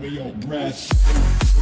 way your breath.